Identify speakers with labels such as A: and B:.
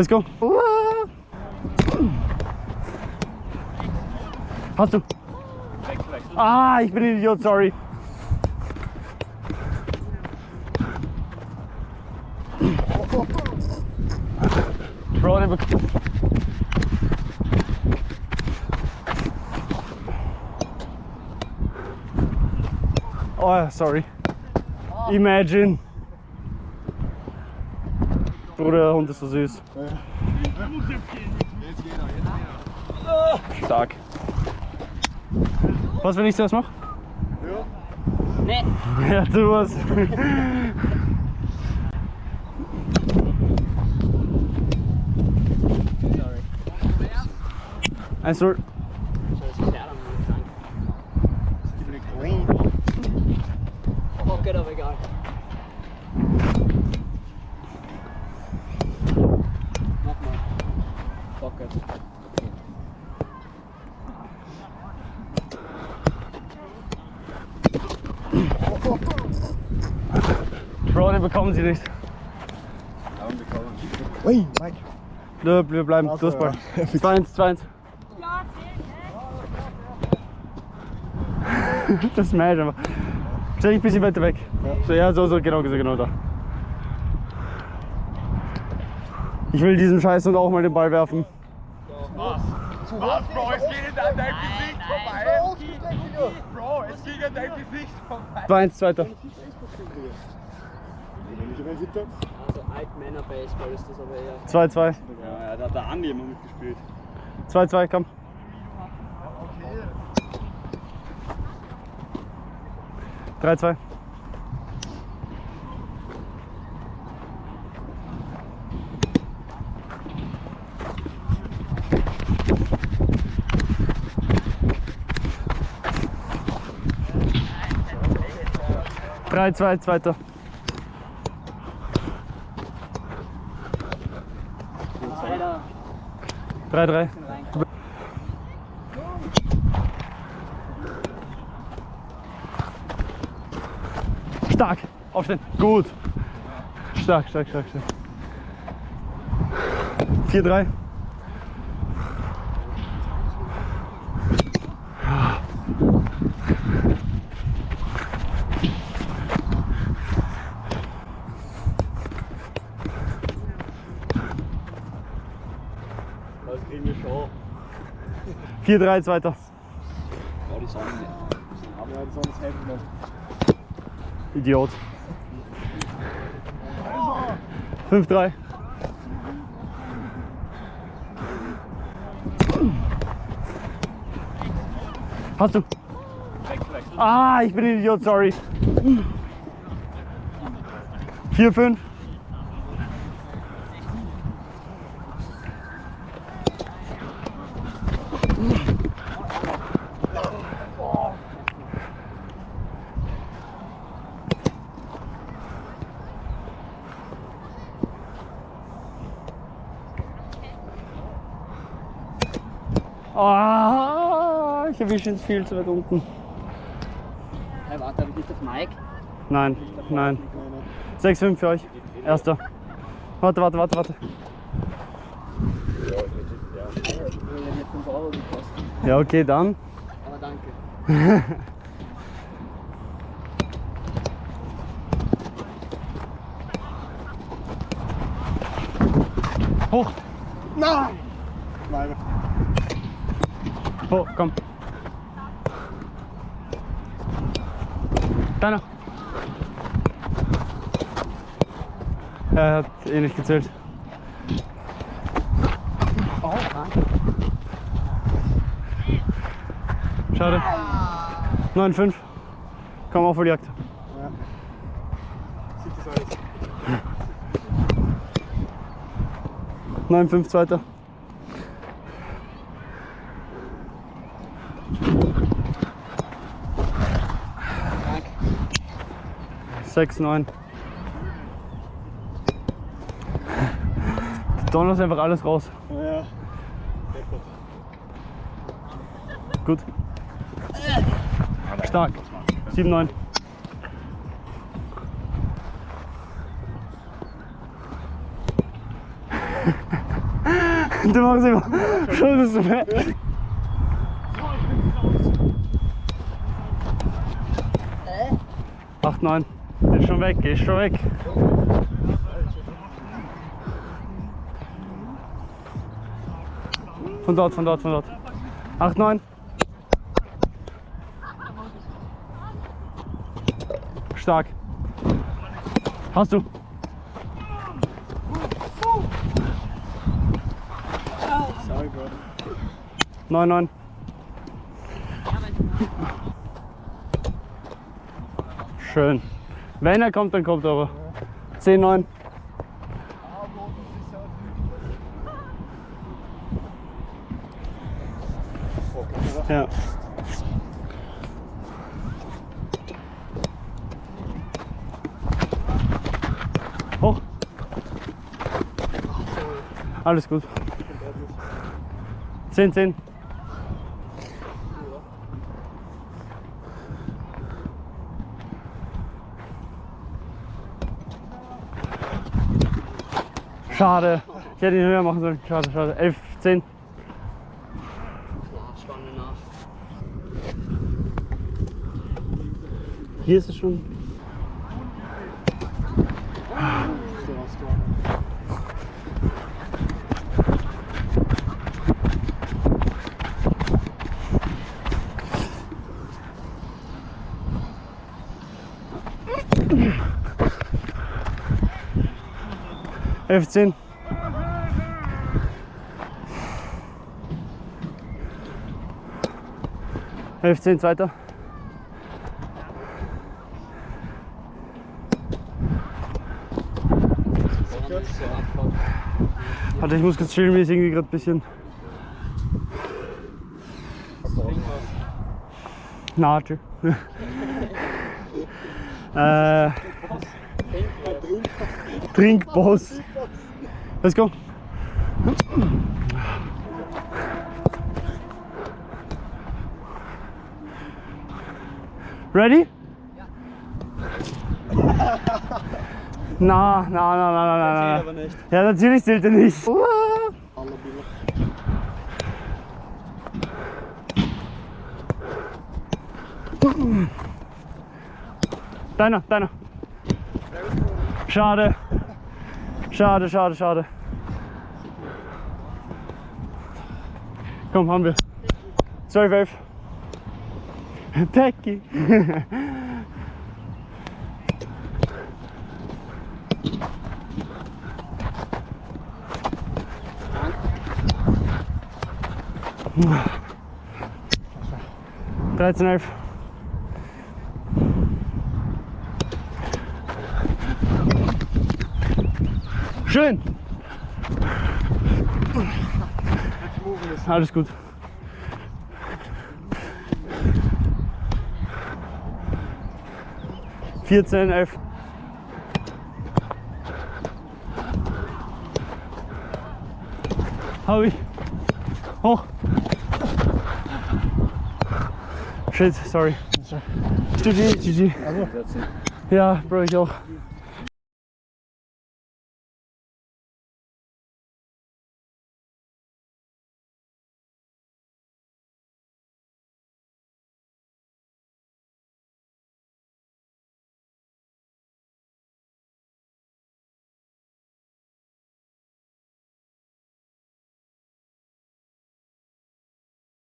A: Let's go. Hast du? Ah, ich bin ein Idiot, sorry. Bro, der. Oh, sorry. Imagine. Bruder, der Hund ist so süß. Stark. Was, wenn ich das mache?
B: Nee.
A: Ja, du was.
B: Sorry.
A: Eins, null.
B: So, das ist der Pocket, aber egal. Mach mal. Pocket.
A: Bro, den bekommen sie nicht.
C: Ui, Mike.
A: Nö, wir bleiben. Durchball.
C: ja.
A: 2-1, 2-1. Das smash einfach. Stell dich ein bisschen weiter weg. So, ja, so, so, genau, so, genau da. Ich will diesen Scheiß und auch mal den Ball werfen.
D: Was, Bro? Es geht an dein Gesicht vorbei. Es ging an dein Gesicht vorbei.
A: 2-1, zweiter.
B: Also Altmänner-Baseball ist das aber eher.
A: 2-2.
D: Ja, da hat der Andi immer mitgespielt.
A: 2-2, komm. Drei, zwei. 3, 2, zweiter.
B: Alter.
A: 3,
B: 3.
A: Stark. Aufstehen. Gut. Stark, stark, stark, stark.
D: 4, 3.
A: 4-3, zweiter.
D: Ja, die Sonne. Aber ja, ist helfen.
A: Idiot. 5-3. Hast du? Ah, ich bin Idiot, sorry. 4-5. Ah, ich erwische ihn viel zu weit unten.
B: Hey, warte, ich nicht auf Mike?
A: Nein, nein. 6-5 für euch. Erster. Warte, warte, warte, warte.
B: Der hat 5 Euro gekostet.
A: Ja, okay, dann.
B: Aber danke.
A: Hoch.
C: Nein! Nein.
A: Hoch, komm. Deiner. Er hat eh nicht gezählt. Schade. 9-5. Komm auf die Jagd.
C: Sieht das alles.
A: 9-5 zweiter.
B: 6,
A: 9. Du donnerst einfach alles raus.
C: Ja.
A: Gut. Stark. 7, 9. Du machst immer. Schon bist du fertig. 8, 9. Ist schon weg, ist schon weg. Von dort, von dort, von dort. 8, 9. Stark. Hast du?
C: Sorry, bro.
A: 9, 9. Schön. Wenn er kommt, dann kommt er aber. 10, 9. Ja. Hoch. Alles gut. 10, 10. Schade. Ich hätte ihn höher machen sollen. Schade, schade. 11, 10.
B: Ja, Spanne nach.
A: Hier ist es schon. Elf, zehn. Elf, zehn, zweiter. Warte, ich muss kurz chillen, mir ist irgendwie gerade ein bisschen. Na, tschüss. äh, Trinkboss. Let's go. Ready? Na, na, na, na, na, na. Ja, natürlich zählt er nicht. Deiner, deiner. Schade. Schade, schade, schade. Komm, haben wir. 12, 11. Becky. Dreizehn, elf. Schön. Alles gut. Vierzehn, elf. Hau ich. Hoch. Shit, sorry. GG, GG.
C: Also,
A: Ja, Bro, ich auch.